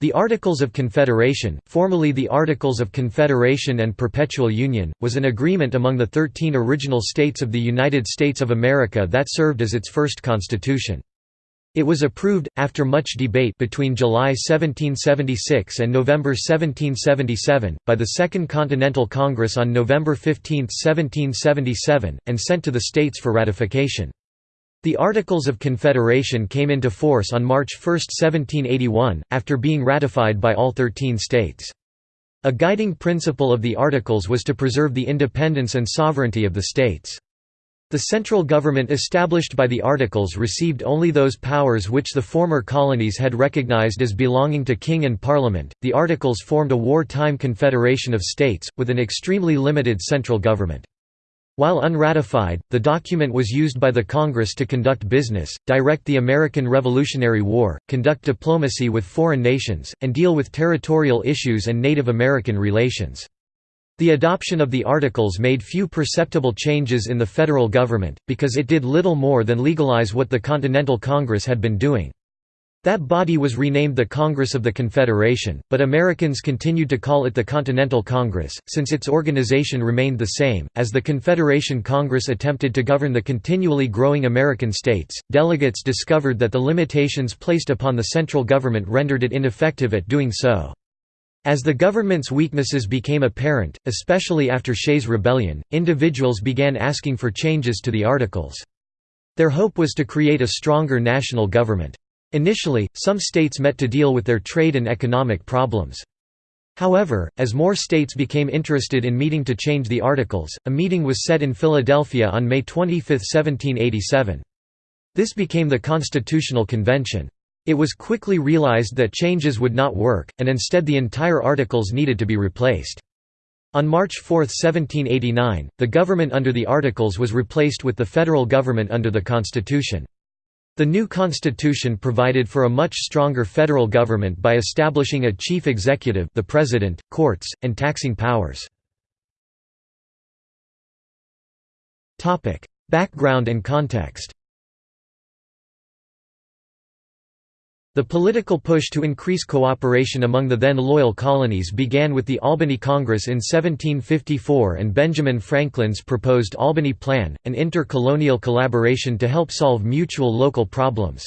The Articles of Confederation, formerly the Articles of Confederation and Perpetual Union, was an agreement among the thirteen original states of the United States of America that served as its first constitution. It was approved, after much debate between July 1776 and November 1777, by the Second Continental Congress on November 15, 1777, and sent to the states for ratification. The Articles of Confederation came into force on March 1, 1781, after being ratified by all thirteen states. A guiding principle of the Articles was to preserve the independence and sovereignty of the states. The central government established by the Articles received only those powers which the former colonies had recognized as belonging to king and parliament. The Articles formed a wartime confederation of states, with an extremely limited central government. While unratified, the document was used by the Congress to conduct business, direct the American Revolutionary War, conduct diplomacy with foreign nations, and deal with territorial issues and Native American relations. The adoption of the Articles made few perceptible changes in the federal government, because it did little more than legalize what the Continental Congress had been doing. That body was renamed the Congress of the Confederation, but Americans continued to call it the Continental Congress, since its organization remained the same. As the Confederation Congress attempted to govern the continually growing American states, delegates discovered that the limitations placed upon the central government rendered it ineffective at doing so. As the government's weaknesses became apparent, especially after Shays' Rebellion, individuals began asking for changes to the Articles. Their hope was to create a stronger national government. Initially, some states met to deal with their trade and economic problems. However, as more states became interested in meeting to change the Articles, a meeting was set in Philadelphia on May 25, 1787. This became the Constitutional Convention. It was quickly realized that changes would not work, and instead the entire Articles needed to be replaced. On March 4, 1789, the government under the Articles was replaced with the federal government under the Constitution. The new constitution provided for a much stronger federal government by establishing a chief executive the president, courts, and taxing powers. Background and context The political push to increase cooperation among the then loyal colonies began with the Albany Congress in 1754 and Benjamin Franklin's proposed Albany Plan, an inter-colonial collaboration to help solve mutual local problems.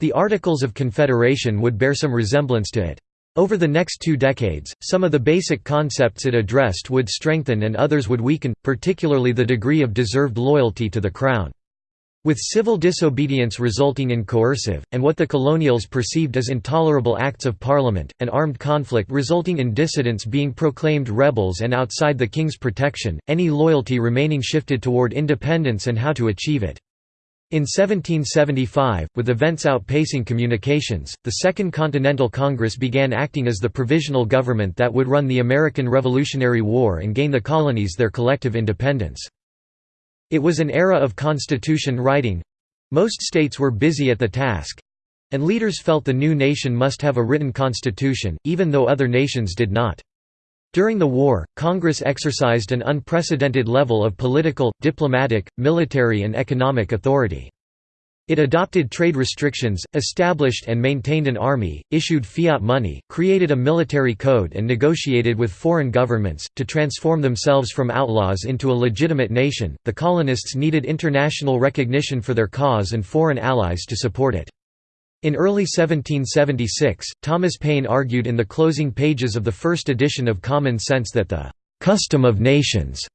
The Articles of Confederation would bear some resemblance to it. Over the next two decades, some of the basic concepts it addressed would strengthen and others would weaken, particularly the degree of deserved loyalty to the Crown. With civil disobedience resulting in coercive, and what the colonials perceived as intolerable acts of parliament, and armed conflict resulting in dissidents being proclaimed rebels and outside the king's protection, any loyalty remaining shifted toward independence and how to achieve it. In 1775, with events outpacing communications, the Second Continental Congress began acting as the provisional government that would run the American Revolutionary War and gain the colonies their collective independence. It was an era of constitution writing most states were busy at the task and leaders felt the new nation must have a written constitution, even though other nations did not. During the war, Congress exercised an unprecedented level of political, diplomatic, military and economic authority. It adopted trade restrictions, established and maintained an army, issued fiat money, created a military code and negotiated with foreign governments to transform themselves from outlaws into a legitimate nation. The colonists needed international recognition for their cause and foreign allies to support it. In early 1776, Thomas Paine argued in the closing pages of the first edition of Common Sense that the custom of nations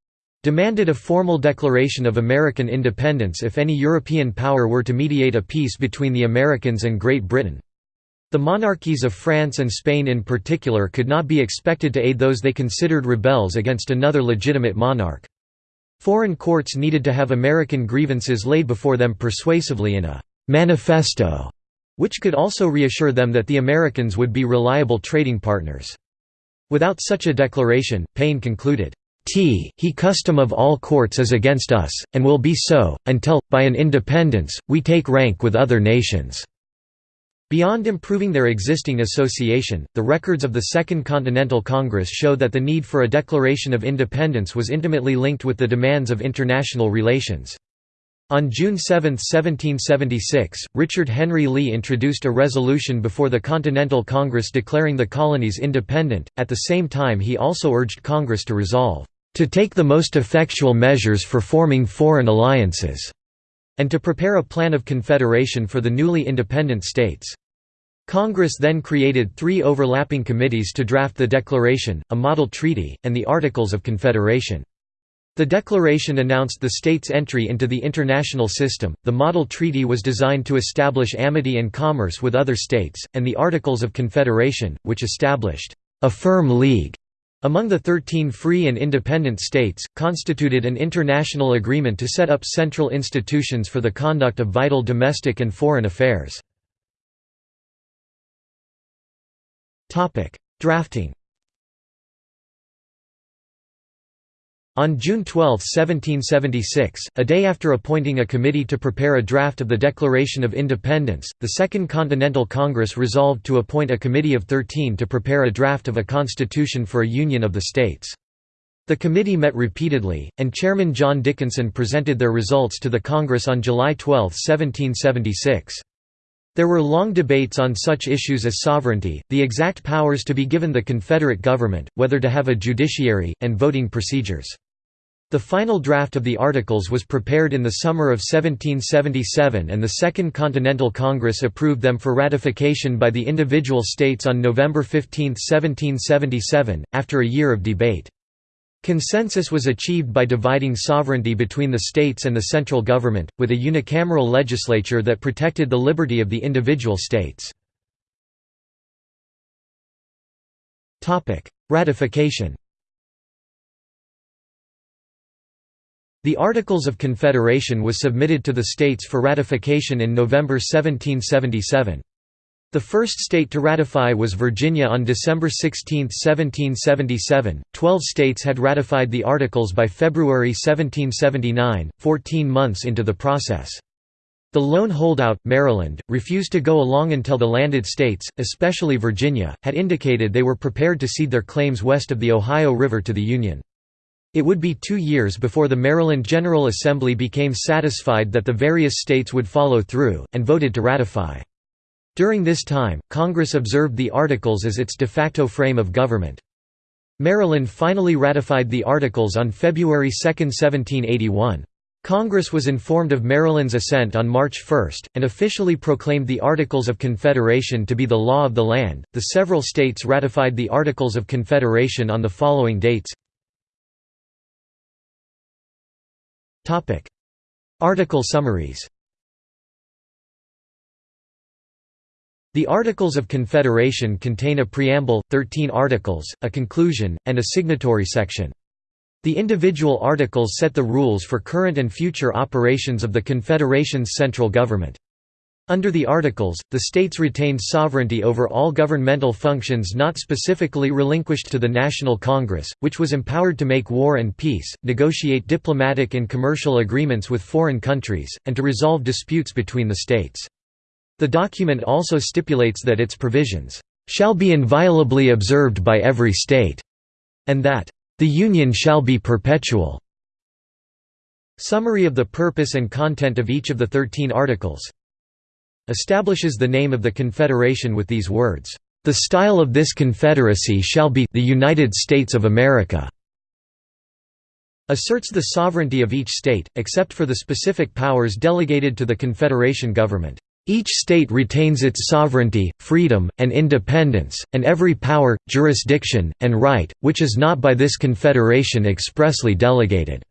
demanded a formal declaration of American independence if any European power were to mediate a peace between the Americans and Great Britain. The monarchies of France and Spain in particular could not be expected to aid those they considered rebels against another legitimate monarch. Foreign courts needed to have American grievances laid before them persuasively in a «manifesto», which could also reassure them that the Americans would be reliable trading partners. Without such a declaration, Paine concluded, T he custom of all courts is against us, and will be so, until, by an independence, we take rank with other nations." Beyond improving their existing association, the records of the Second Continental Congress show that the need for a declaration of independence was intimately linked with the demands of international relations. On June 7, 1776, Richard Henry Lee introduced a resolution before the Continental Congress declaring the colonies independent, at the same time he also urged Congress to resolve, "...to take the most effectual measures for forming foreign alliances," and to prepare a plan of confederation for the newly independent states. Congress then created three overlapping committees to draft the Declaration, a model treaty, and the Articles of Confederation. The declaration announced the state's entry into the international system, the model treaty was designed to establish amity and commerce with other states, and the Articles of Confederation, which established a firm league among the thirteen free and independent states, constituted an international agreement to set up central institutions for the conduct of vital domestic and foreign affairs. Drafting On June 12, 1776, a day after appointing a committee to prepare a draft of the Declaration of Independence, the Second Continental Congress resolved to appoint a committee of thirteen to prepare a draft of a constitution for a union of the states. The committee met repeatedly, and Chairman John Dickinson presented their results to the Congress on July 12, 1776. There were long debates on such issues as sovereignty, the exact powers to be given the Confederate government, whether to have a judiciary, and voting procedures. The final draft of the Articles was prepared in the summer of 1777 and the Second Continental Congress approved them for ratification by the individual states on November 15, 1777, after a year of debate. Consensus was achieved by dividing sovereignty between the states and the central government, with a unicameral legislature that protected the liberty of the individual states. Ratification The Articles of Confederation was submitted to the states for ratification in November 1777. The first state to ratify was Virginia on December 16, 1777. Twelve states had ratified the Articles by February 1779, 14 months into the process. The lone holdout, Maryland, refused to go along until the landed states, especially Virginia, had indicated they were prepared to cede their claims west of the Ohio River to the Union. It would be two years before the Maryland General Assembly became satisfied that the various states would follow through, and voted to ratify. During this time, Congress observed the Articles as its de facto frame of government. Maryland finally ratified the Articles on February 2, 1781. Congress was informed of Maryland's assent on March 1, and officially proclaimed the Articles of Confederation to be the law of the land. The several states ratified the Articles of Confederation on the following dates Article summaries The Articles of Confederation contain a preamble, 13 articles, a conclusion, and a signatory section. The individual articles set the rules for current and future operations of the Confederation's central government. Under the Articles, the states retained sovereignty over all governmental functions not specifically relinquished to the National Congress, which was empowered to make war and peace, negotiate diplomatic and commercial agreements with foreign countries, and to resolve disputes between the states. The document also stipulates that its provisions shall be inviolably observed by every state, and that the Union shall be perpetual. Summary of the purpose and content of each of the Thirteen Articles establishes the name of the Confederation with these words, "...the style of this Confederacy shall be the United States of America." asserts the sovereignty of each state, except for the specific powers delegated to the Confederation government. Each state retains its sovereignty, freedom, and independence, and every power, jurisdiction, and right, which is not by this confederation expressly delegated."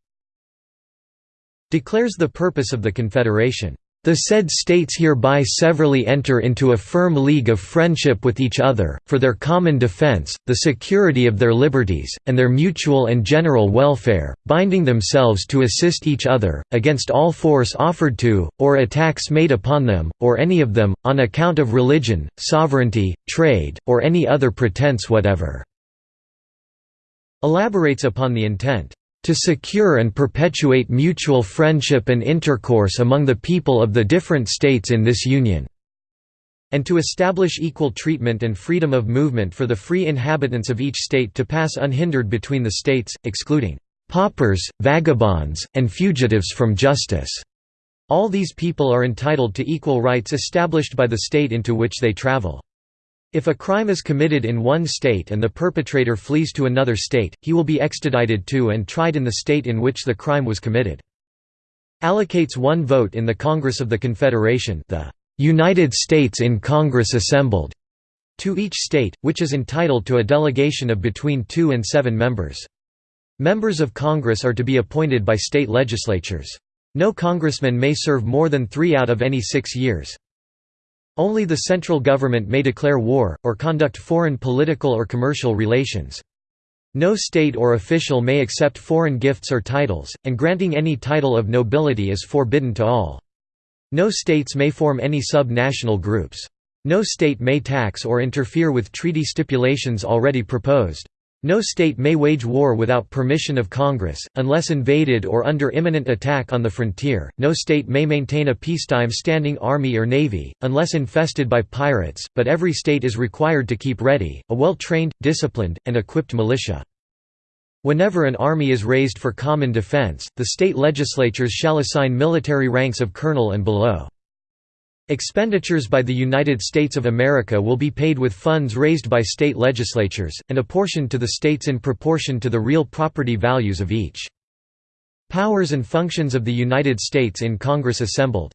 declares the purpose of the confederation. The said states hereby severally enter into a firm league of friendship with each other, for their common defense, the security of their liberties, and their mutual and general welfare, binding themselves to assist each other, against all force offered to, or attacks made upon them, or any of them, on account of religion, sovereignty, trade, or any other pretense whatever." Elaborates upon the intent to secure and perpetuate mutual friendship and intercourse among the people of the different states in this union." and to establish equal treatment and freedom of movement for the free inhabitants of each state to pass unhindered between the states, excluding "...paupers, vagabonds, and fugitives from justice." All these people are entitled to equal rights established by the state into which they travel. If a crime is committed in one state and the perpetrator flees to another state, he will be extradited to and tried in the state in which the crime was committed. Allocates one vote in the Congress of the Confederation the United States in Congress assembled to each state, which is entitled to a delegation of between two and seven members. Members of Congress are to be appointed by state legislatures. No congressman may serve more than three out of any six years. Only the central government may declare war, or conduct foreign political or commercial relations. No state or official may accept foreign gifts or titles, and granting any title of nobility is forbidden to all. No states may form any sub-national groups. No state may tax or interfere with treaty stipulations already proposed. No state may wage war without permission of Congress, unless invaded or under imminent attack on the frontier. No state may maintain a peacetime standing army or navy, unless infested by pirates, but every state is required to keep ready, a well-trained, disciplined, and equipped militia. Whenever an army is raised for common defense, the state legislatures shall assign military ranks of colonel and below. Expenditures by the United States of America will be paid with funds raised by state legislatures, and apportioned to the states in proportion to the real property values of each. Powers and functions of the United States in Congress assembled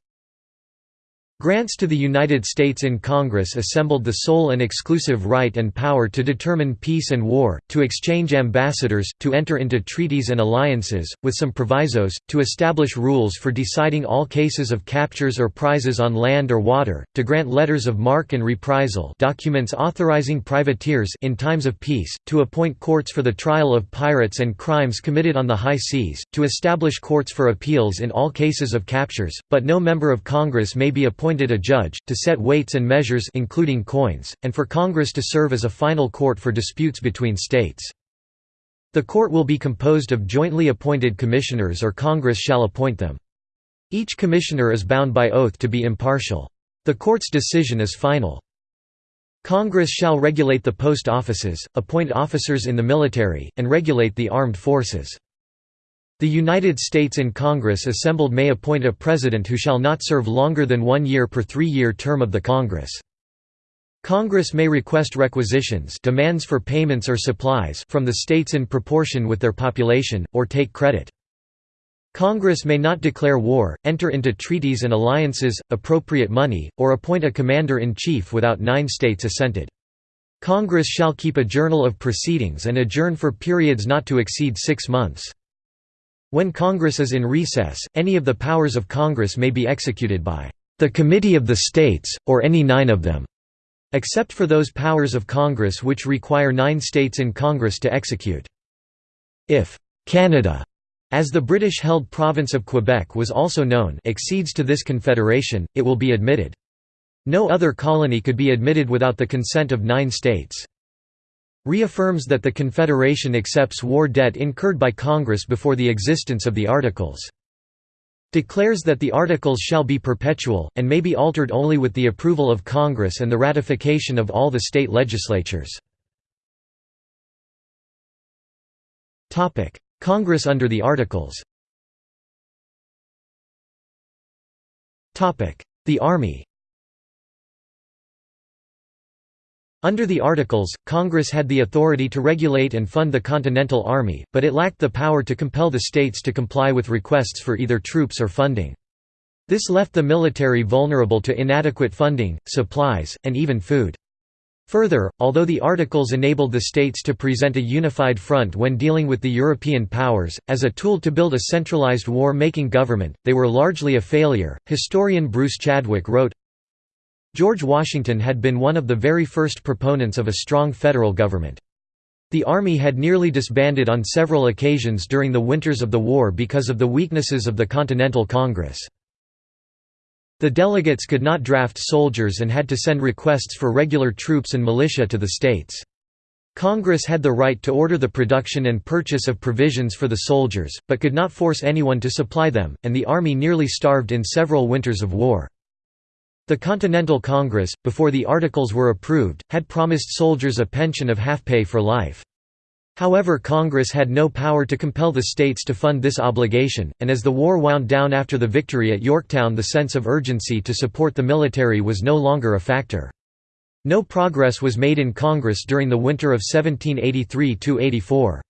Grants to the United States in Congress assembled the sole and exclusive right and power to determine peace and war, to exchange ambassadors, to enter into treaties and alliances, with some provisos, to establish rules for deciding all cases of captures or prizes on land or water, to grant letters of marque and reprisal documents authorizing privateers in times of peace, to appoint courts for the trial of pirates and crimes committed on the high seas, to establish courts for appeals in all cases of captures, but no member of Congress may be appointed appointed a judge, to set weights and measures including coins, and for Congress to serve as a final court for disputes between states. The court will be composed of jointly appointed commissioners or Congress shall appoint them. Each commissioner is bound by oath to be impartial. The court's decision is final. Congress shall regulate the post offices, appoint officers in the military, and regulate the armed forces. The United States in Congress assembled may appoint a president who shall not serve longer than one year per three-year term of the Congress. Congress may request requisitions demands for payments or supplies from the states in proportion with their population, or take credit. Congress may not declare war, enter into treaties and alliances, appropriate money, or appoint a commander-in-chief without nine states assented. Congress shall keep a journal of proceedings and adjourn for periods not to exceed six months. When Congress is in recess, any of the powers of Congress may be executed by the Committee of the States, or any nine of them, except for those powers of Congress which require nine states in Congress to execute. If Canada, as the British-held province of Quebec was also known exceeds to this confederation, it will be admitted. No other colony could be admitted without the consent of nine states reaffirms that the Confederation accepts war debt incurred by Congress before the existence of the Articles. Declares that the Articles shall be perpetual, and may be altered only with the approval of Congress and the ratification of all the state legislatures. Congress under the Articles The Army Under the Articles, Congress had the authority to regulate and fund the Continental Army, but it lacked the power to compel the states to comply with requests for either troops or funding. This left the military vulnerable to inadequate funding, supplies, and even food. Further, although the Articles enabled the states to present a unified front when dealing with the European powers, as a tool to build a centralized war-making government, they were largely a failure. Historian Bruce Chadwick wrote, George Washington had been one of the very first proponents of a strong federal government. The Army had nearly disbanded on several occasions during the winters of the war because of the weaknesses of the Continental Congress. The delegates could not draft soldiers and had to send requests for regular troops and militia to the states. Congress had the right to order the production and purchase of provisions for the soldiers, but could not force anyone to supply them, and the Army nearly starved in several winters of war. The Continental Congress, before the Articles were approved, had promised soldiers a pension of half pay for life. However Congress had no power to compel the states to fund this obligation, and as the war wound down after the victory at Yorktown the sense of urgency to support the military was no longer a factor. No progress was made in Congress during the winter of 1783–84.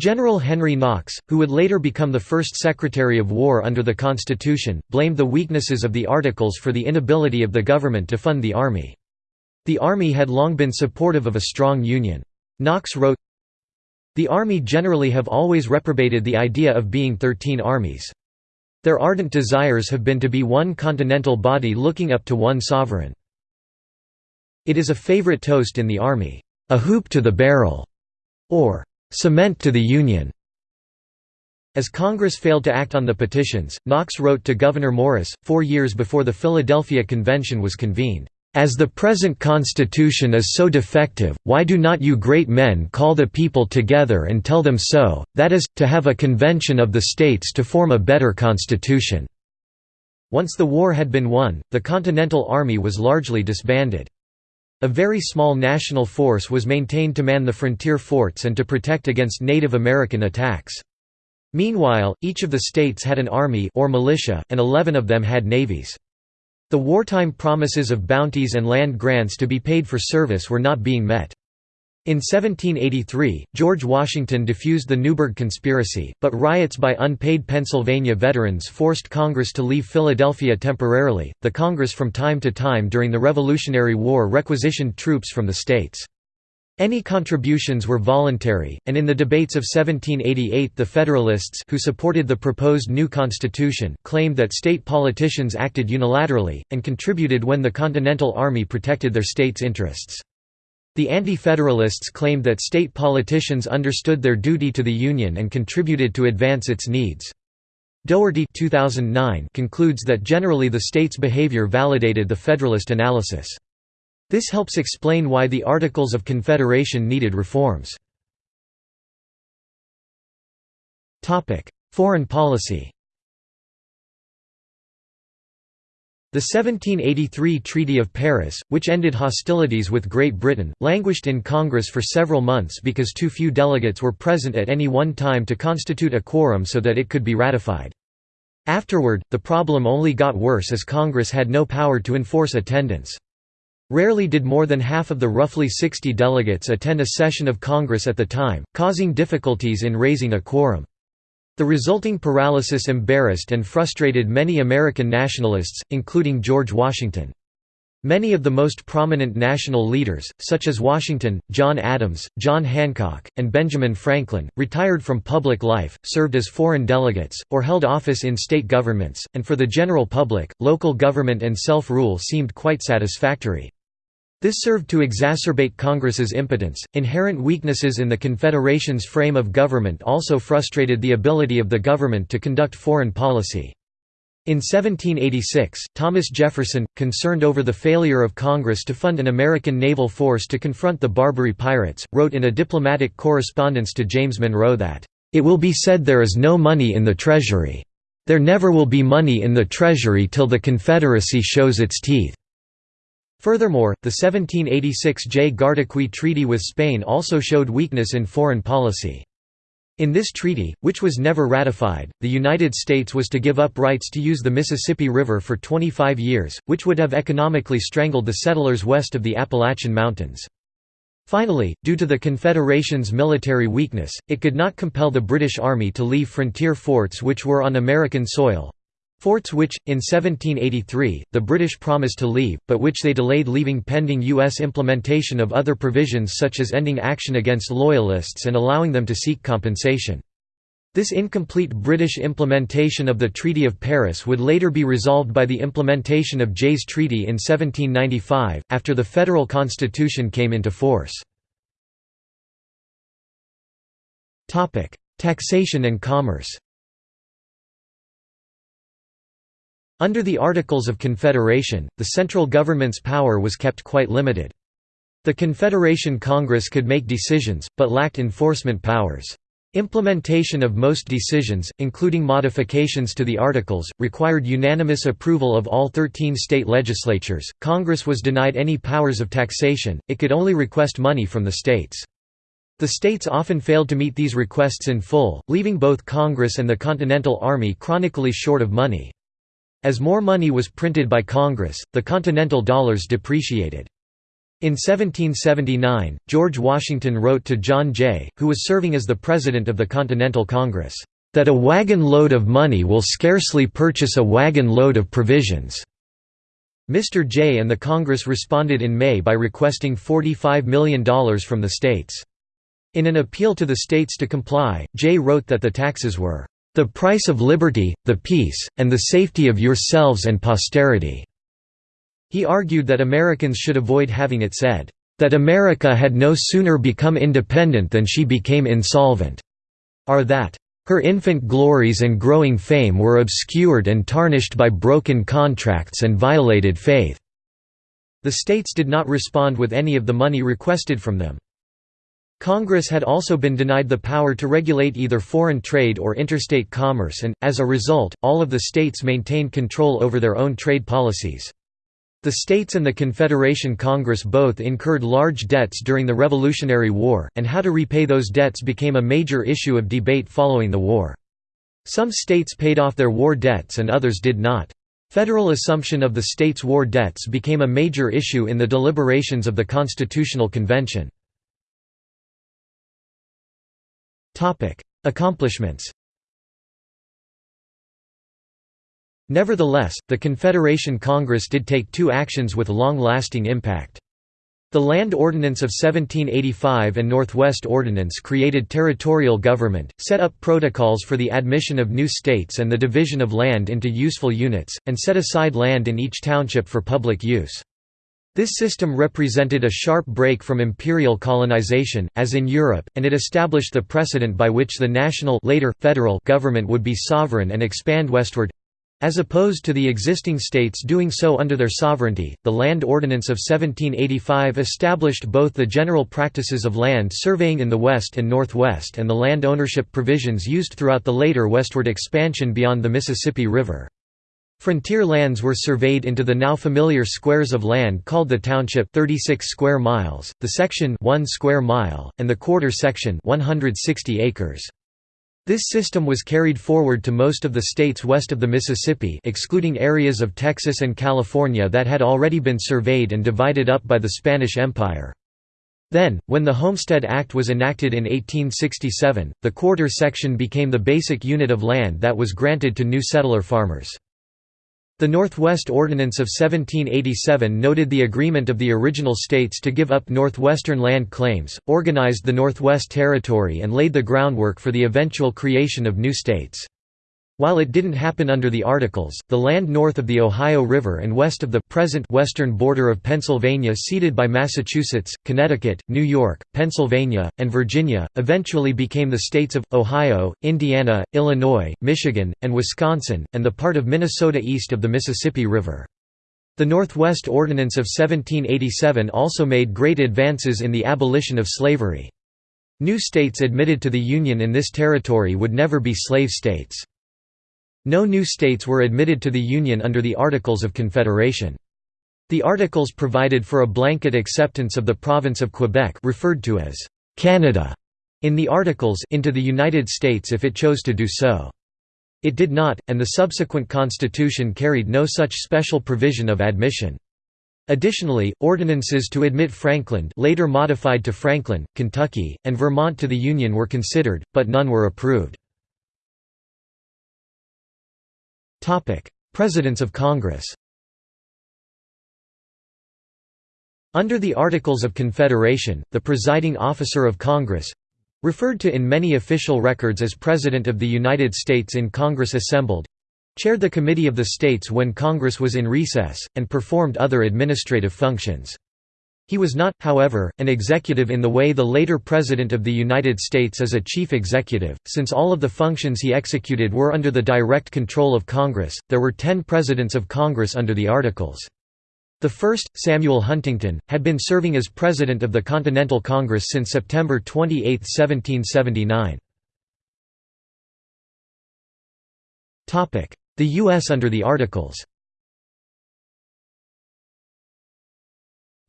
General Henry Knox, who would later become the first Secretary of War under the Constitution, blamed the weaknesses of the Articles for the inability of the government to fund the Army. The Army had long been supportive of a strong Union. Knox wrote, the Army generally have always reprobated the idea of being thirteen armies. Their ardent desires have been to be one continental body looking up to one sovereign. It is a favorite toast in the Army, "'a hoop to the barrel' or "'cement to the Union'". As Congress failed to act on the petitions, Knox wrote to Gouverneur Morris, four years before the Philadelphia Convention was convened, as the present constitution is so defective, why do not you great men call the people together and tell them so, that is, to have a convention of the states to form a better constitution." Once the war had been won, the Continental Army was largely disbanded. A very small national force was maintained to man the frontier forts and to protect against Native American attacks. Meanwhile, each of the states had an army or militia, and eleven of them had navies. The wartime promises of bounties and land grants to be paid for service were not being met. In 1783, George Washington defused the Newburgh Conspiracy, but riots by unpaid Pennsylvania veterans forced Congress to leave Philadelphia temporarily. The Congress from time to time during the Revolutionary War requisitioned troops from the states. Any contributions were voluntary, and in the debates of 1788 the Federalists who supported the proposed new constitution claimed that state politicians acted unilaterally, and contributed when the Continental Army protected their state's interests. The Anti-Federalists claimed that state politicians understood their duty to the Union and contributed to advance its needs. Dougherty 2009 concludes that generally the state's behavior validated the Federalist analysis. This helps explain why the Articles of Confederation needed reforms. Foreign policy The 1783 Treaty of Paris, which ended hostilities with Great Britain, languished in Congress for several months because too few delegates were present at any one time to constitute a quorum so that it could be ratified. Afterward, the problem only got worse as Congress had no power to enforce attendance. Rarely did more than half of the roughly 60 delegates attend a session of Congress at the time, causing difficulties in raising a quorum. The resulting paralysis embarrassed and frustrated many American nationalists, including George Washington. Many of the most prominent national leaders, such as Washington, John Adams, John Hancock, and Benjamin Franklin, retired from public life, served as foreign delegates, or held office in state governments, and for the general public, local government and self-rule seemed quite satisfactory. This served to exacerbate Congress's impotence. Inherent weaknesses in the Confederation's frame of government also frustrated the ability of the government to conduct foreign policy. In 1786, Thomas Jefferson, concerned over the failure of Congress to fund an American naval force to confront the Barbary pirates, wrote in a diplomatic correspondence to James Monroe that, "...it will be said there is no money in the Treasury. There never will be money in the Treasury till the Confederacy shows its teeth." Furthermore, the 1786 Jay-Gardoqui Treaty with Spain also showed weakness in foreign policy. In this treaty, which was never ratified, the United States was to give up rights to use the Mississippi River for 25 years, which would have economically strangled the settlers west of the Appalachian Mountains. Finally, due to the Confederation's military weakness, it could not compel the British Army to leave frontier forts which were on American soil, Forts which, in 1783, the British promised to leave, but which they delayed leaving pending U.S. implementation of other provisions such as ending action against Loyalists and allowing them to seek compensation. This incomplete British implementation of the Treaty of Paris would later be resolved by the implementation of Jay's Treaty in 1795, after the federal constitution came into force. Taxation and commerce Under the Articles of Confederation, the central government's power was kept quite limited. The Confederation Congress could make decisions, but lacked enforcement powers. Implementation of most decisions, including modifications to the Articles, required unanimous approval of all 13 state legislatures. Congress was denied any powers of taxation, it could only request money from the states. The states often failed to meet these requests in full, leaving both Congress and the Continental Army chronically short of money. As more money was printed by Congress, the Continental dollars depreciated. In 1779, George Washington wrote to John Jay, who was serving as the President of the Continental Congress, "...that a wagon load of money will scarcely purchase a wagon load of provisions." Mr. Jay and the Congress responded in May by requesting $45 million from the states. In an appeal to the states to comply, Jay wrote that the taxes were, "...the price of liberty, the peace, and the safety of yourselves and posterity." He argued that Americans should avoid having it said, "...that America had no sooner become independent than she became insolvent," or that, "...her infant glories and growing fame were obscured and tarnished by broken contracts and violated faith." The states did not respond with any of the money requested from them. Congress had also been denied the power to regulate either foreign trade or interstate commerce and, as a result, all of the states maintained control over their own trade policies. The states and the Confederation Congress both incurred large debts during the Revolutionary War, and how to repay those debts became a major issue of debate following the war. Some states paid off their war debts and others did not. Federal assumption of the states' war debts became a major issue in the deliberations of the Constitutional Convention. Accomplishments Nevertheless, the Confederation Congress did take two actions with long-lasting impact. The Land Ordinance of 1785 and Northwest Ordinance created territorial government, set up protocols for the admission of new states and the division of land into useful units, and set aside land in each township for public use. This system represented a sharp break from imperial colonization, as in Europe, and it established the precedent by which the national later, federal government would be sovereign and expand westward, as opposed to the existing states doing so under their sovereignty, the Land Ordinance of 1785 established both the general practices of land surveying in the west and northwest and the land ownership provisions used throughout the later westward expansion beyond the Mississippi River. Frontier lands were surveyed into the now familiar squares of land called the township 36 square miles, the section 1 square mile, and the quarter section 160 acres. This system was carried forward to most of the states west of the Mississippi excluding areas of Texas and California that had already been surveyed and divided up by the Spanish Empire. Then, when the Homestead Act was enacted in 1867, the quarter section became the basic unit of land that was granted to new settler farmers. The Northwest Ordinance of 1787 noted the agreement of the original states to give up northwestern land claims, organized the Northwest Territory and laid the groundwork for the eventual creation of new states. While it didn't happen under the Articles, the land north of the Ohio River and west of the present western border of Pennsylvania ceded by Massachusetts, Connecticut, New York, Pennsylvania, and Virginia, eventually became the states of, Ohio, Indiana, Illinois, Michigan, and Wisconsin, and the part of Minnesota east of the Mississippi River. The Northwest Ordinance of 1787 also made great advances in the abolition of slavery. New states admitted to the Union in this territory would never be slave states. No new states were admitted to the Union under the Articles of Confederation. The Articles provided for a blanket acceptance of the province of Quebec referred to as Canada in the Articles into the United States if it chose to do so. It did not, and the subsequent Constitution carried no such special provision of admission. Additionally, ordinances to admit Frankland later modified to Franklin, Kentucky, and Vermont to the Union were considered, but none were approved. Presidents of Congress Under the Articles of Confederation, the presiding officer of Congress—referred to in many official records as President of the United States in Congress assembled—chaired the Committee of the States when Congress was in recess, and performed other administrative functions. He was not, however, an executive in the way the later President of the United States is a chief executive, since all of the functions he executed were under the direct control of Congress. There were ten Presidents of Congress under the Articles. The first, Samuel Huntington, had been serving as President of the Continental Congress since September 28, 1779. The U.S. under the Articles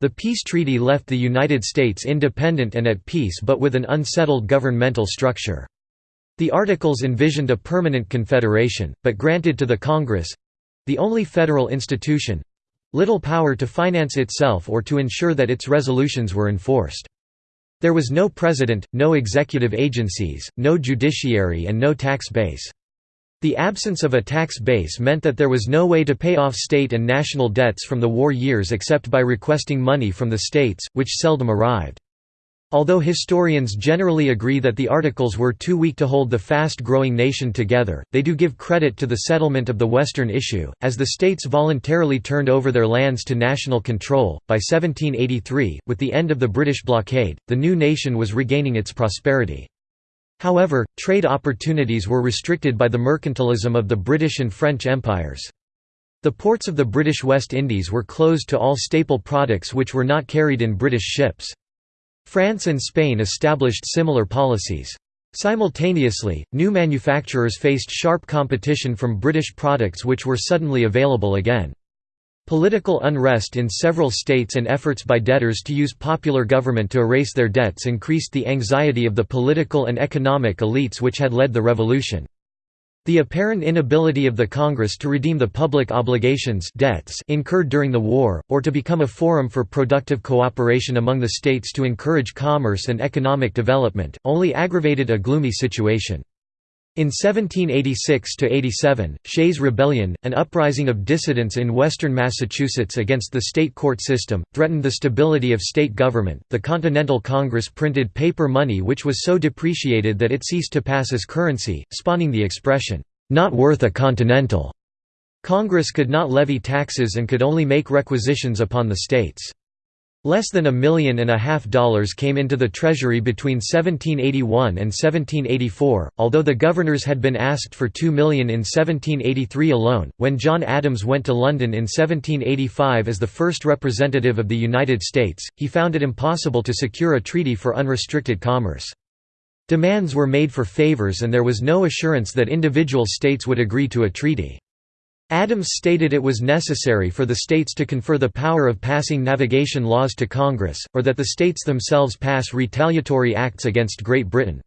The peace treaty left the United States independent and at peace but with an unsettled governmental structure. The Articles envisioned a permanent confederation, but granted to the Congress—the only federal institution—little power to finance itself or to ensure that its resolutions were enforced. There was no president, no executive agencies, no judiciary and no tax base. The absence of a tax base meant that there was no way to pay off state and national debts from the war years except by requesting money from the states, which seldom arrived. Although historians generally agree that the Articles were too weak to hold the fast-growing nation together, they do give credit to the settlement of the Western issue, as the states voluntarily turned over their lands to national control. By 1783, with the end of the British blockade, the new nation was regaining its prosperity. However, trade opportunities were restricted by the mercantilism of the British and French empires. The ports of the British West Indies were closed to all staple products which were not carried in British ships. France and Spain established similar policies. Simultaneously, new manufacturers faced sharp competition from British products which were suddenly available again. Political unrest in several states and efforts by debtors to use popular government to erase their debts increased the anxiety of the political and economic elites which had led the revolution. The apparent inability of the Congress to redeem the public obligations debts incurred during the war, or to become a forum for productive cooperation among the states to encourage commerce and economic development, only aggravated a gloomy situation. In 1786–87, Shays' Rebellion, an uprising of dissidents in western Massachusetts against the state court system, threatened the stability of state government. The Continental Congress printed paper money which was so depreciated that it ceased to pass as currency, spawning the expression, "not worth a continental." Congress could not levy taxes and could only make requisitions upon the states. Less than a million and a half dollars came into the Treasury between 1781 and 1784, although the governors had been asked for two million in 1783 alone. When John Adams went to London in 1785 as the first representative of the United States, he found it impossible to secure a treaty for unrestricted commerce. Demands were made for favors and there was no assurance that individual states would agree to a treaty. Adams stated it was necessary for the states to confer the power of passing navigation laws to Congress, or that the states themselves pass retaliatory acts against Great Britain.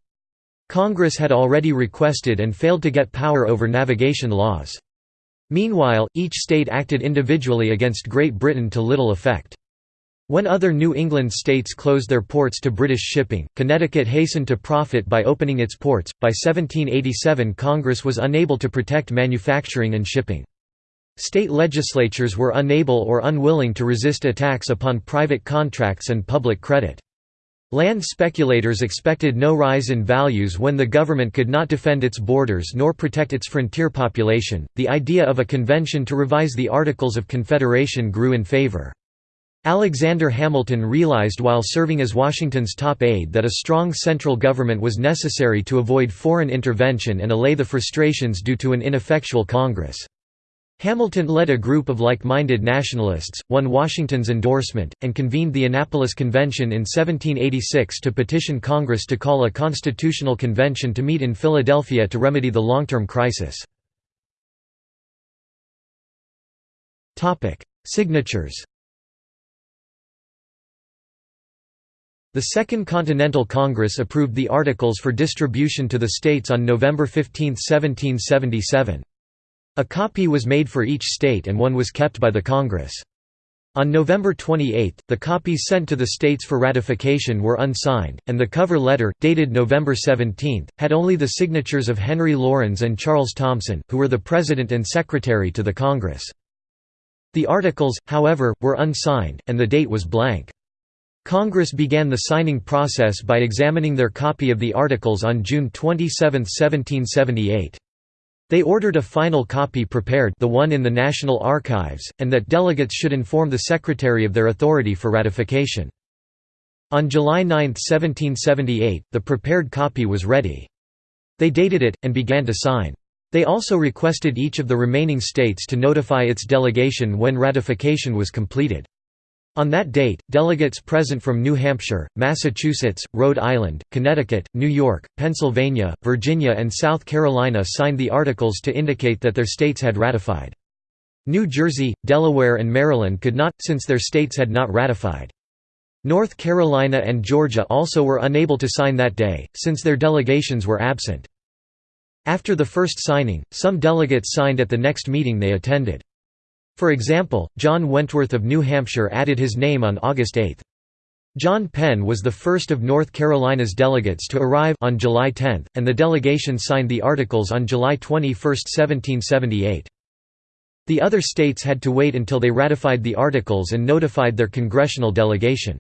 Congress had already requested and failed to get power over navigation laws. Meanwhile, each state acted individually against Great Britain to little effect. When other New England states closed their ports to British shipping, Connecticut hastened to profit by opening its ports. By 1787, Congress was unable to protect manufacturing and shipping. State legislatures were unable or unwilling to resist attacks upon private contracts and public credit. Land speculators expected no rise in values when the government could not defend its borders nor protect its frontier population. The idea of a convention to revise the Articles of Confederation grew in favor. Alexander Hamilton realized while serving as Washington's top aide that a strong central government was necessary to avoid foreign intervention and allay the frustrations due to an ineffectual Congress. Hamilton led a group of like-minded nationalists, won Washington's endorsement, and convened the Annapolis Convention in 1786 to petition Congress to call a constitutional convention to meet in Philadelphia to remedy the long-term crisis. Signatures The Second Continental Congress approved the Articles for distribution to the states on November 15, 1777. A copy was made for each state and one was kept by the Congress. On November 28, the copies sent to the states for ratification were unsigned, and the cover letter, dated November 17, had only the signatures of Henry Laurens and Charles Thomson, who were the President and Secretary to the Congress. The articles, however, were unsigned, and the date was blank. Congress began the signing process by examining their copy of the articles on June 27, 1778. They ordered a final copy prepared the one in the National Archives, and that delegates should inform the Secretary of their authority for ratification. On July 9, 1778, the prepared copy was ready. They dated it, and began to sign. They also requested each of the remaining states to notify its delegation when ratification was completed. On that date, delegates present from New Hampshire, Massachusetts, Rhode Island, Connecticut, New York, Pennsylvania, Virginia and South Carolina signed the articles to indicate that their states had ratified. New Jersey, Delaware and Maryland could not, since their states had not ratified. North Carolina and Georgia also were unable to sign that day, since their delegations were absent. After the first signing, some delegates signed at the next meeting they attended. For example, John Wentworth of New Hampshire added his name on August 8. John Penn was the first of North Carolina's delegates to arrive on July 10, and the delegation signed the Articles on July 21, 1778. The other states had to wait until they ratified the Articles and notified their congressional delegation.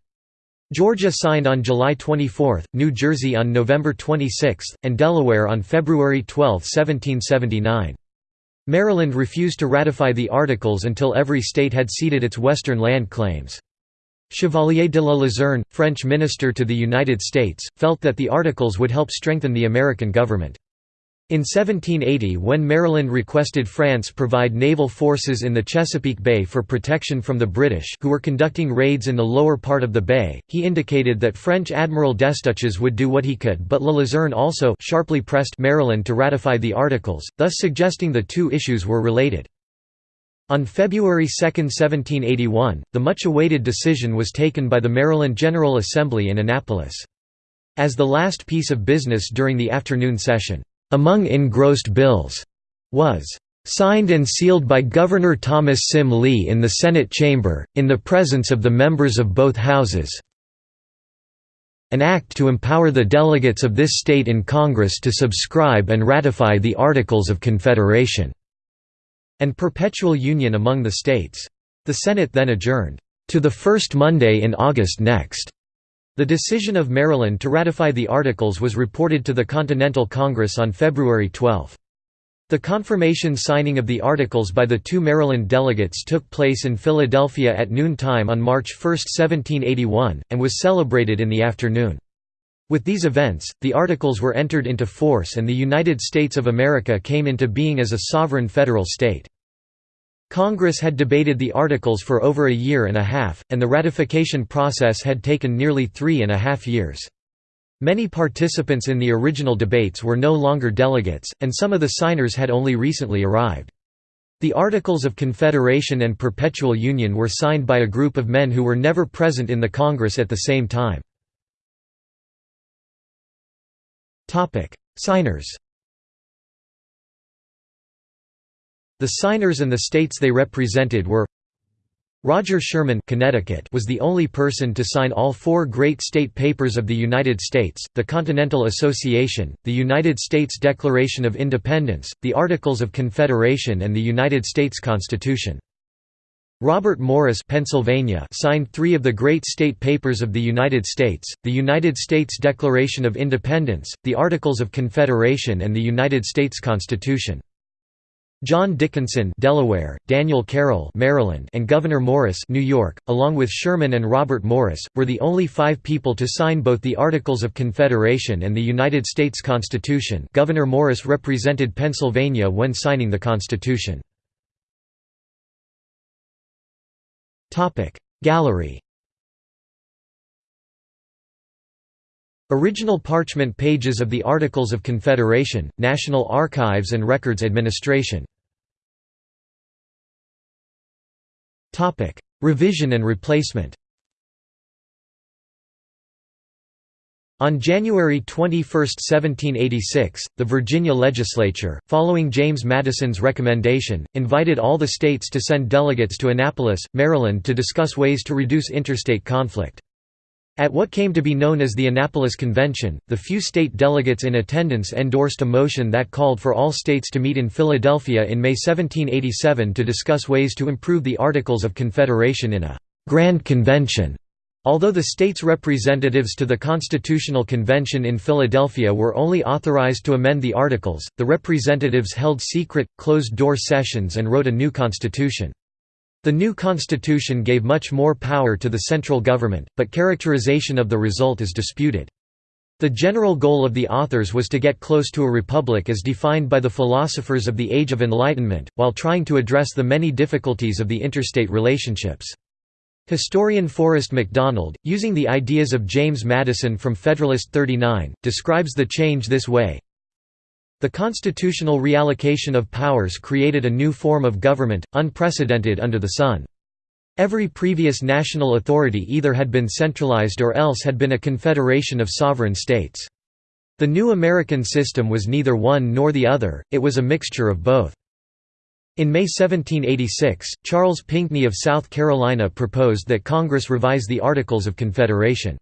Georgia signed on July 24, New Jersey on November 26, and Delaware on February 12, 1779. Maryland refused to ratify the Articles until every state had ceded its western land claims. Chevalier de la Luzerne, French minister to the United States, felt that the Articles would help strengthen the American government. In 1780 when Maryland requested France provide naval forces in the Chesapeake Bay for protection from the British who were conducting raids in the lower part of the bay, he indicated that French Admiral Destouches would do what he could but La Luzerne also sharply pressed Maryland to ratify the Articles, thus suggesting the two issues were related. On February 2, 1781, the much-awaited decision was taken by the Maryland General Assembly in Annapolis. As the last piece of business during the afternoon session, among engrossed bills, was signed and sealed by Governor Thomas Sim Lee in the Senate chamber, in the presence of the members of both houses an act to empower the delegates of this state in Congress to subscribe and ratify the Articles of Confederation", and perpetual union among the states. The Senate then adjourned, "...to the first Monday in August next." The decision of Maryland to ratify the Articles was reported to the Continental Congress on February 12. The confirmation signing of the Articles by the two Maryland delegates took place in Philadelphia at noon time on March 1, 1781, and was celebrated in the afternoon. With these events, the Articles were entered into force and the United States of America came into being as a sovereign federal state. Congress had debated the Articles for over a year and a half, and the ratification process had taken nearly three and a half years. Many participants in the original debates were no longer delegates, and some of the signers had only recently arrived. The Articles of Confederation and Perpetual Union were signed by a group of men who were never present in the Congress at the same time. Signers The signers and the states they represented were Roger Sherman Connecticut was the only person to sign all four great state papers of the United States, the Continental Association, the United States Declaration of Independence, the Articles of Confederation and the United States Constitution. Robert Morris Pennsylvania signed three of the great state papers of the United States, the United States Declaration of Independence, the Articles of Confederation and the United States Constitution. John Dickinson Delaware, Daniel Carroll Maryland, and Gouverneur Morris New York, along with Sherman and Robert Morris, were the only five people to sign both the Articles of Confederation and the United States Constitution Gouverneur Morris represented Pennsylvania when signing the Constitution. Gallery Original parchment pages of the Articles of Confederation, National Archives and Records Administration. Revision and replacement. On January 21, 1786, the Virginia legislature, following James Madison's recommendation, invited all the states to send delegates to Annapolis, Maryland to discuss ways to reduce interstate conflict. At what came to be known as the Annapolis Convention, the few state delegates in attendance endorsed a motion that called for all states to meet in Philadelphia in May 1787 to discuss ways to improve the Articles of Confederation in a «Grand Convention». Although the states' representatives to the Constitutional Convention in Philadelphia were only authorized to amend the Articles, the representatives held secret, closed-door sessions and wrote a new constitution. The new constitution gave much more power to the central government, but characterization of the result is disputed. The general goal of the authors was to get close to a republic as defined by the philosophers of the Age of Enlightenment, while trying to address the many difficulties of the interstate relationships. Historian Forrest McDonald, using the ideas of James Madison from Federalist 39, describes the change this way The constitutional reallocation of powers created a new form of government, unprecedented under the sun. Every previous national authority either had been centralized or else had been a confederation of sovereign states. The new American system was neither one nor the other, it was a mixture of both. In May 1786, Charles Pinckney of South Carolina proposed that Congress revise the Articles of Confederation.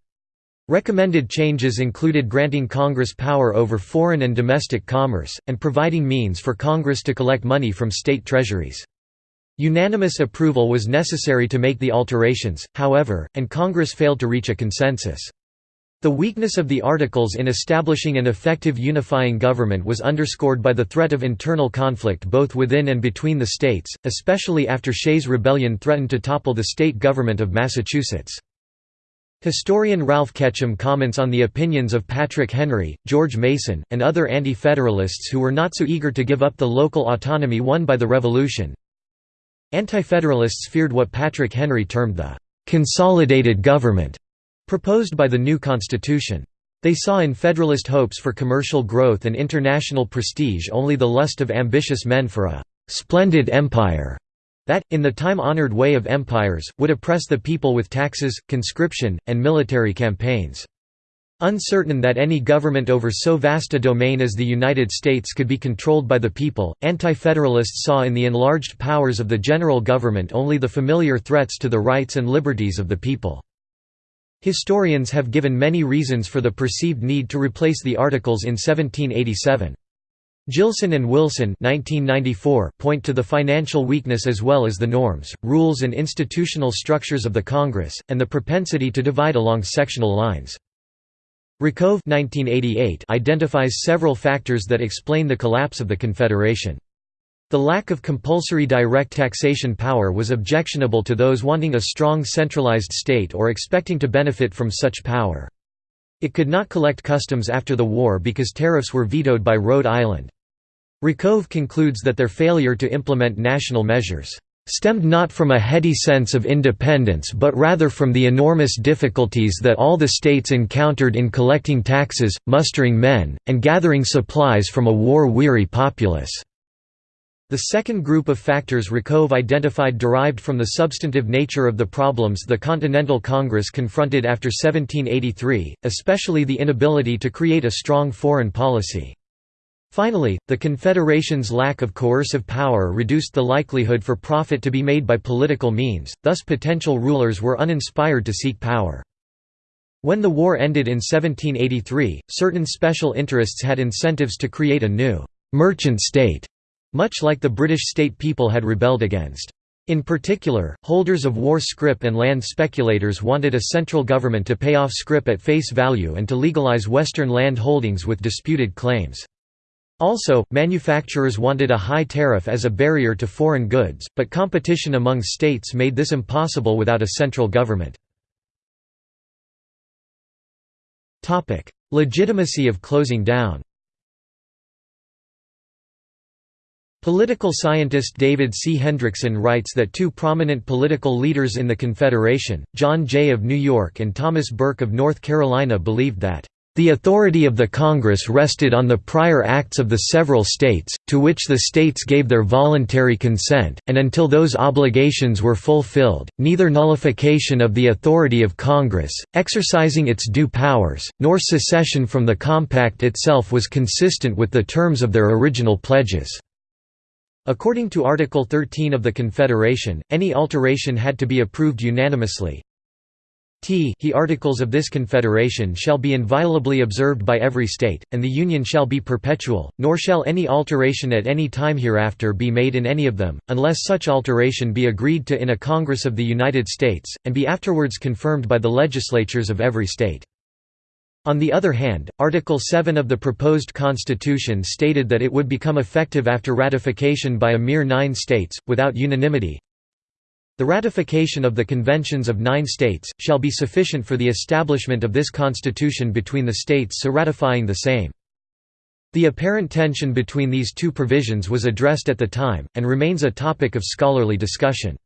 Recommended changes included granting Congress power over foreign and domestic commerce, and providing means for Congress to collect money from state treasuries. Unanimous approval was necessary to make the alterations, however, and Congress failed to reach a consensus. The weakness of the Articles in establishing an effective unifying government was underscored by the threat of internal conflict both within and between the states, especially after Shays' Rebellion threatened to topple the state government of Massachusetts. Historian Ralph Ketcham comments on the opinions of Patrick Henry, George Mason, and other anti-federalists who were not so eager to give up the local autonomy won by the Revolution, Anti-Federalists feared what Patrick Henry termed the «consolidated government» proposed by the new constitution. They saw in Federalist hopes for commercial growth and international prestige only the lust of ambitious men for a «splendid empire» that, in the time-honored way of empires, would oppress the people with taxes, conscription, and military campaigns. Uncertain that any government over so vast a domain as the United States could be controlled by the people, Anti-Federalists saw in the enlarged powers of the general government only the familiar threats to the rights and liberties of the people. Historians have given many reasons for the perceived need to replace the Articles in 1787. Jillson and Wilson 1994 point to the financial weakness as well as the norms, rules and institutional structures of the Congress, and the propensity to divide along sectional lines. Rakove identifies several factors that explain the collapse of the Confederation. The lack of compulsory direct taxation power was objectionable to those wanting a strong centralized state or expecting to benefit from such power. It could not collect customs after the war because tariffs were vetoed by Rhode Island. Rakove concludes that their failure to implement national measures stemmed not from a heady sense of independence but rather from the enormous difficulties that all the states encountered in collecting taxes, mustering men, and gathering supplies from a war-weary populace. The second group of factors Rakove identified derived from the substantive nature of the problems the Continental Congress confronted after 1783, especially the inability to create a strong foreign policy. Finally, the Confederation's lack of coercive power reduced the likelihood for profit to be made by political means, thus potential rulers were uninspired to seek power. When the war ended in 1783, certain special interests had incentives to create a new «merchant state», much like the British state people had rebelled against. In particular, holders of war scrip and land speculators wanted a central government to pay off scrip at face value and to legalize Western land holdings with disputed claims. Also, manufacturers wanted a high tariff as a barrier to foreign goods, but competition among states made this impossible without a central government. Legitimacy of closing down Political scientist David C. Hendrickson writes that two prominent political leaders in the Confederation, John Jay of New York and Thomas Burke of North Carolina believed that the authority of the Congress rested on the prior acts of the several states, to which the states gave their voluntary consent, and until those obligations were fulfilled, neither nullification of the authority of Congress, exercising its due powers, nor secession from the compact itself was consistent with the terms of their original pledges. According to Article 13 of the Confederation, any alteration had to be approved unanimously, T he articles of this confederation shall be inviolably observed by every state, and the Union shall be perpetual, nor shall any alteration at any time hereafter be made in any of them, unless such alteration be agreed to in a Congress of the United States, and be afterwards confirmed by the legislatures of every state. On the other hand, Article 7 of the proposed Constitution stated that it would become effective after ratification by a mere nine states, without unanimity, the ratification of the conventions of nine states, shall be sufficient for the establishment of this constitution between the states so ratifying the same. The apparent tension between these two provisions was addressed at the time, and remains a topic of scholarly discussion.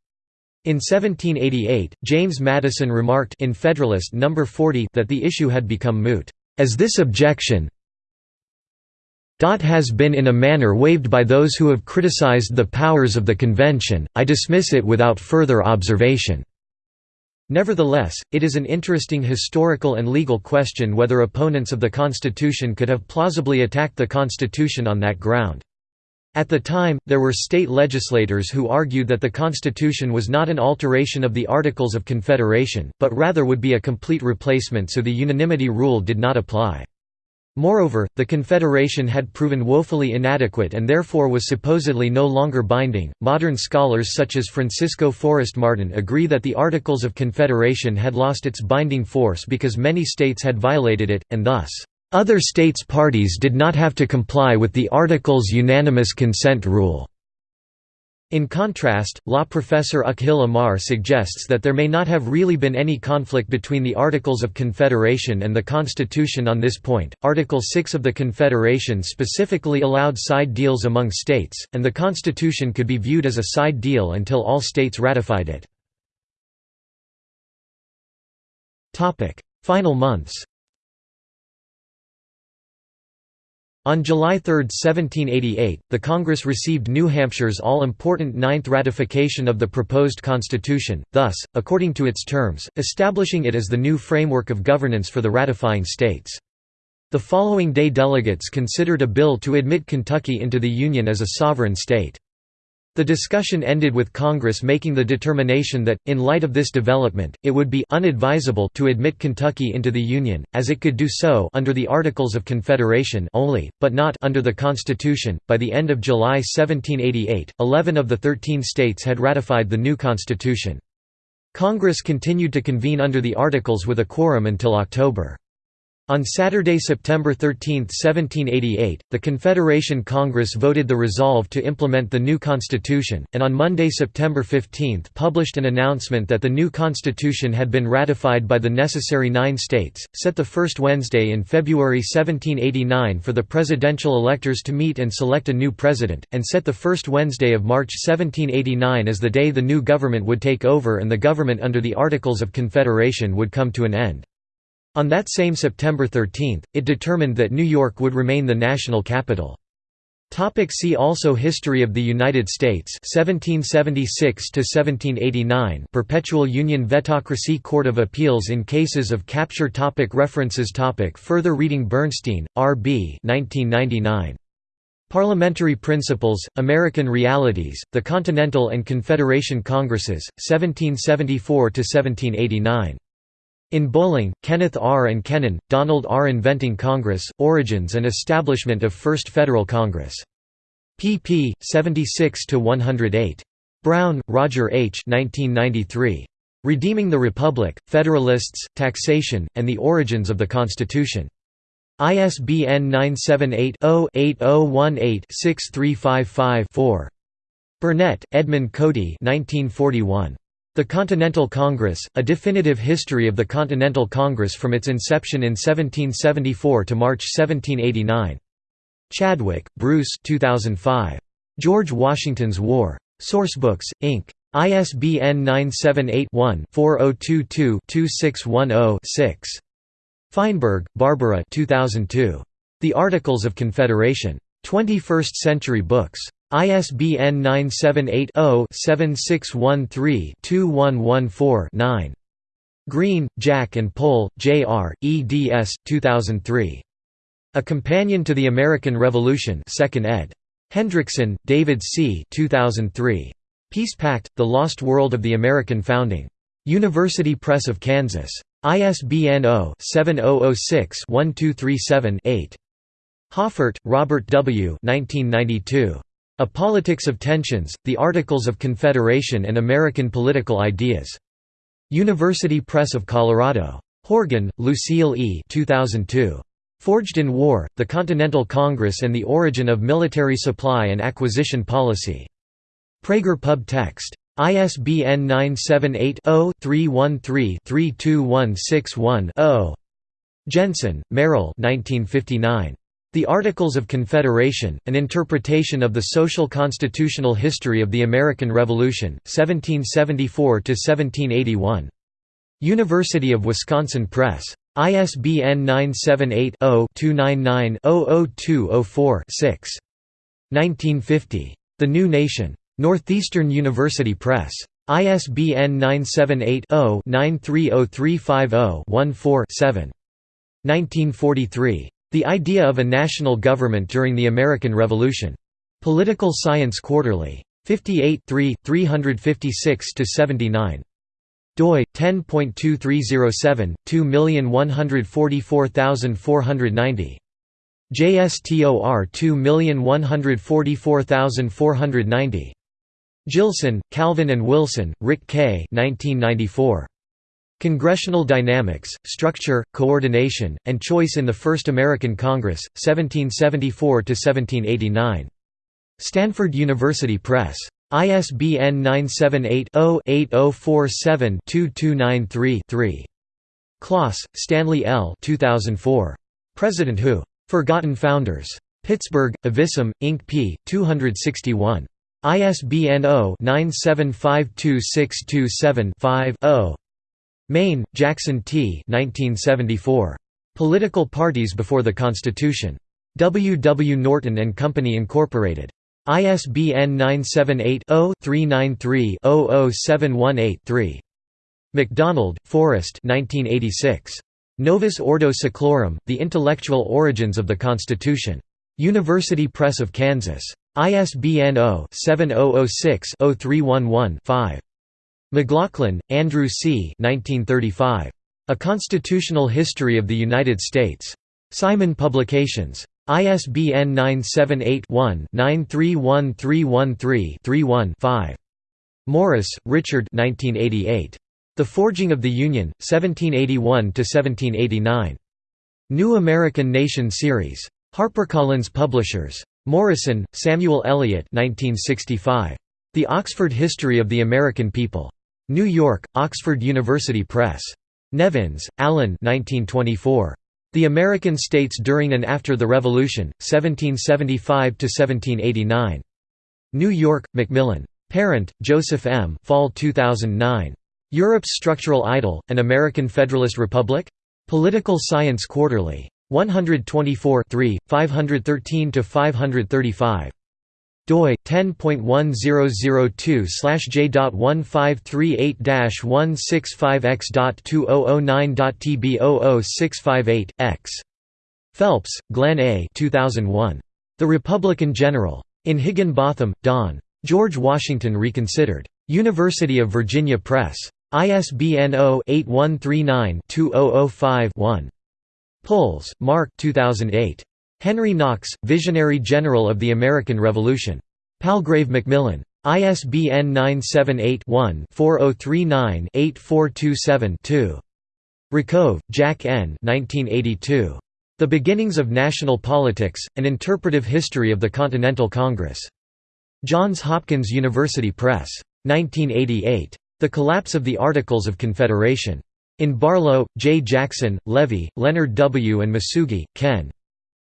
In 1788, James Madison remarked in Federalist No. 40 that the issue had become moot, "...as this objection has been in a manner waived by those who have criticized the powers of the Convention, I dismiss it without further observation." Nevertheless, it is an interesting historical and legal question whether opponents of the Constitution could have plausibly attacked the Constitution on that ground. At the time, there were state legislators who argued that the Constitution was not an alteration of the Articles of Confederation, but rather would be a complete replacement so the unanimity rule did not apply. Moreover, the Confederation had proven woefully inadequate and therefore was supposedly no longer binding. Modern scholars such as Francisco Forrest Martin agree that the Articles of Confederation had lost its binding force because many states had violated it, and thus, other states' parties did not have to comply with the Article's unanimous consent rule. In contrast, law professor Akhil Amar suggests that there may not have really been any conflict between the Articles of Confederation and the Constitution on this point. Article 6 of the Confederation specifically allowed side deals among states, and the Constitution could be viewed as a side deal until all states ratified it. Final months On July 3, 1788, the Congress received New Hampshire's all-important ninth ratification of the proposed constitution, thus, according to its terms, establishing it as the new framework of governance for the ratifying states. The following day delegates considered a bill to admit Kentucky into the Union as a sovereign state. The discussion ended with Congress making the determination that, in light of this development, it would be unadvisable to admit Kentucky into the Union, as it could do so under the Articles of Confederation only, but not under the Constitution. By the end of July 1788, 11 of the 13 states had ratified the new Constitution. Congress continued to convene under the Articles with a quorum until October. On Saturday, September 13, 1788, the Confederation Congress voted the resolve to implement the new constitution, and on Monday, September 15 published an announcement that the new constitution had been ratified by the necessary nine states, set the first Wednesday in February 1789 for the presidential electors to meet and select a new president, and set the first Wednesday of March 1789 as the day the new government would take over and the government under the Articles of Confederation would come to an end. On that same September 13, it determined that New York would remain the national capital. Topic see also History of the United States 1776 to 1789 Perpetual Union Vetocracy Court of Appeals in cases of capture topic References topic Further reading Bernstein, R. B. 1999. Parliamentary Principles, American Realities, The Continental and Confederation Congresses, 1774–1789. In bowling, Kenneth R. and Kennon, Donald R. Inventing Congress, Origins and Establishment of First Federal Congress. pp. 76–108. Brown, Roger H. 1993. Redeeming the Republic, Federalists, Taxation, and the Origins of the Constitution. ISBN 978-0-8018-6355-4. Burnett, Edmund Cody 1941. The Continental Congress, A Definitive History of the Continental Congress from its inception in 1774 to March 1789. Chadwick, Bruce 2005. George Washington's War. Sourcebooks, Inc. ISBN 978-1-4022-2610-6. Feinberg, Barbara 2002. The Articles of Confederation. 21st Century Books. ISBN 978-0-7613-2114-9. Greene, Jack and Pole, J.R., eds. 2003. A Companion to the American Revolution 2nd ed. Hendrickson, David C. 2003. Peace Pact, The Lost World of the American Founding. University Press of Kansas. ISBN 0-7006-1237-8. Hoffert, Robert W. 1992. A Politics of Tensions, The Articles of Confederation and American Political Ideas. University Press of Colorado. Horgan, Lucille E. 2002. Forged in War, The Continental Congress and the Origin of Military Supply and Acquisition Policy. Praeger Pub Text. ISBN 978 0 313 32161 0. Jensen, Merrill 1959. The Articles of Confederation, An Interpretation of the Social Constitutional History of the American Revolution, 1774–1781. University of Wisconsin Press. ISBN 978-0-299-00204-6. 1950. The New Nation. Northeastern University Press. ISBN 978 0 930350 14 1943. The Idea of a National Government During the American Revolution. Political Science Quarterly. 58 3, 356–79 doi 10.2307 2144490 JSTOR 2144490 Jillson, Calvin and Wilson, Rick K. 1994. Congressional Dynamics, Structure, Coordination, and Choice in the First American Congress, 1774–1789. Stanford University Press. ISBN 978-0-8047-2293-3. Klos, Stanley L. 2004. President Who? Forgotten Founders. Pittsburgh, Evisum, Inc. p. 261. ISBN 0-9752627-5-0. Main, Jackson T. 1974. Political Parties Before the Constitution. W. W. Norton and Company Incorporated. ISBN 978-0-393-00718-3. McDonald, Forrest Novus Ordo Seclorum, The Intellectual Origins of the Constitution. University Press of Kansas. ISBN 0-7006-0311-5. McLaughlin, Andrew C. 1935. A Constitutional History of the United States. Simon Publications. ISBN 978-1-931313-31-5. Morris, Richard The Forging of the Union, 1781–1789. New American Nation Series. HarperCollins Publishers. Morison, Samuel Eliot 1965. The Oxford History of the American People. New York, Oxford University Press. Nevins, Allan 1924. The American States During and After the Revolution, 1775–1789. New York, Macmillan. Parent, Joseph M. Fall 2009. Europe's Structural Idol, An American Federalist Republic? Political Science Quarterly. 124 513–535 doi 10.1002/j.153/165x.2009.tb00658 Phelps, Glenn A. 2001. The Republican General. In Higginbotham, Don. George Washington Reconsidered. University of Virginia Press. ISBN 0-8139-2005-1. Puls, Mark 2008. Henry Knox, Visionary General of the American Revolution. Palgrave Macmillan. ISBN 978-1-4039-8427-2. Rakove, Jack N. 1982. The Beginnings of National Politics, An Interpretive History of the Continental Congress. Johns Hopkins University Press. 1988. The Collapse of the Articles of Confederation. In Barlow, J. Jackson, Levy, Leonard W. and Masugi, Ken.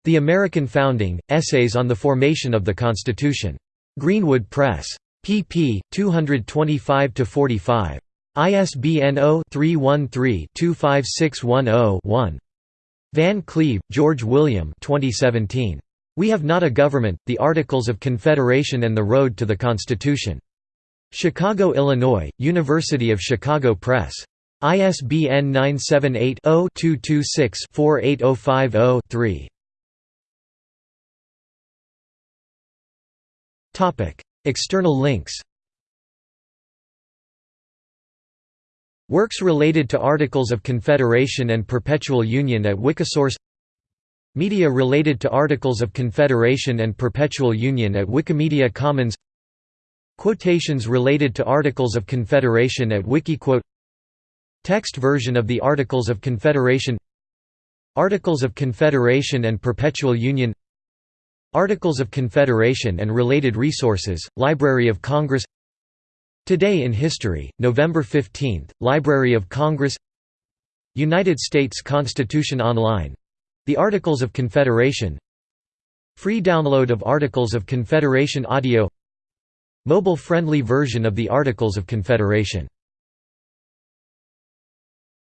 The American Founding, Essays on the Formation of the Constitution. Greenwood Press. pp. 225–45. ISBN 0-313-25610-1. Van Cleve, George William 2017. We Have Not a Government, The Articles of Confederation and the Road to the Constitution. Chicago, Illinois, University of Chicago Press. ISBN 978 0 226 48050 3. External links Works related to Articles of Confederation and Perpetual Union at Wikisource Media related to Articles of Confederation and Perpetual Union at Wikimedia Commons Quotations related to Articles of Confederation at Wikiquote Text version of the Articles of Confederation Articles of Confederation and Perpetual Union Articles of Confederation and related resources, Library of Congress Today in History, November 15, Library of Congress United States Constitution Online — The Articles of Confederation Free download of Articles of Confederation audio Mobile-friendly version of the Articles of Confederation